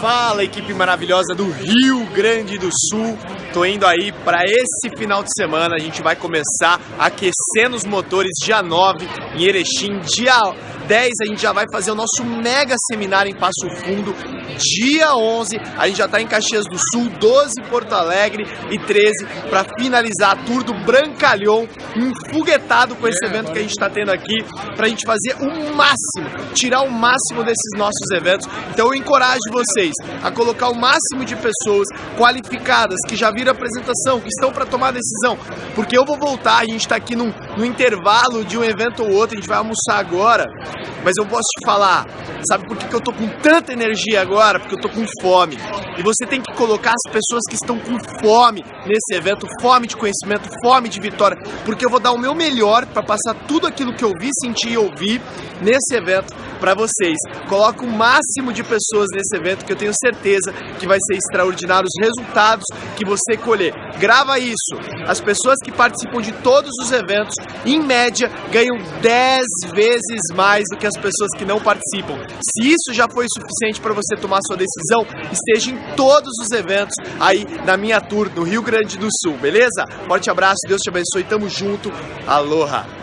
Fala, equipe maravilhosa do Rio Grande do Sul. Tô indo aí para esse final de semana. A gente vai começar aquecendo os motores dia 9 em Erechim. Dia 10 a gente já vai fazer o nosso mega seminário em Passo Fundo. Dia 11 a gente já está em Caxias do Sul, 12 em Porto Alegre e 13 para finalizar a tour do Brancalhão, enfuguetado com esse evento que a gente está tendo aqui, para a gente fazer o máximo, tirar o máximo desses nossos eventos. Então eu encorajo vocês a colocar o máximo de pessoas qualificadas que já viram a apresentação, que estão para tomar decisão, porque eu vou voltar, a gente está aqui num, no intervalo de um evento ou outro, a gente vai almoçar agora, mas eu posso te falar, sabe por que, que eu tô com tanta energia agora? Porque eu tô com fome. E você tem que colocar as pessoas que estão com fome nesse evento, fome de conhecimento, fome de vitória, porque eu vou dar o meu melhor para passar tudo aquilo que eu vi, senti e ouvi nesse evento para vocês. Coloca o máximo de pessoas nesse evento que eu tenho certeza que vai ser extraordinário os resultados que você colher. Grava isso. As pessoas que participam de todos os eventos, em média, ganham 10 vezes mais do que as pessoas que não participam. Se isso já foi suficiente para você tomar sua decisão, esteja em todos os eventos aí na minha tour no Rio Grande do Sul, beleza? Forte abraço, Deus te abençoe, tamo junto. Aloha!